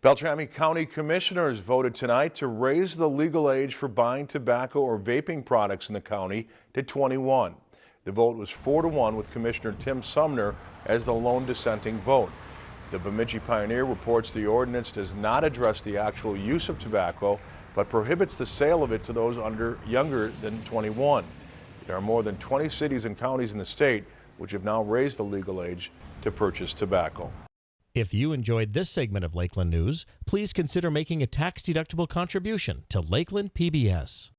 Beltrami County Commissioners voted tonight to raise the legal age for buying tobacco or vaping products in the county to 21. The vote was 4 to 1 with Commissioner Tim Sumner as the lone dissenting vote. The Bemidji Pioneer reports the ordinance does not address the actual use of tobacco, but prohibits the sale of it to those under younger than 21. There are more than 20 cities and counties in the state which have now raised the legal age to purchase tobacco. If you enjoyed this segment of Lakeland News, please consider making a tax-deductible contribution to Lakeland PBS.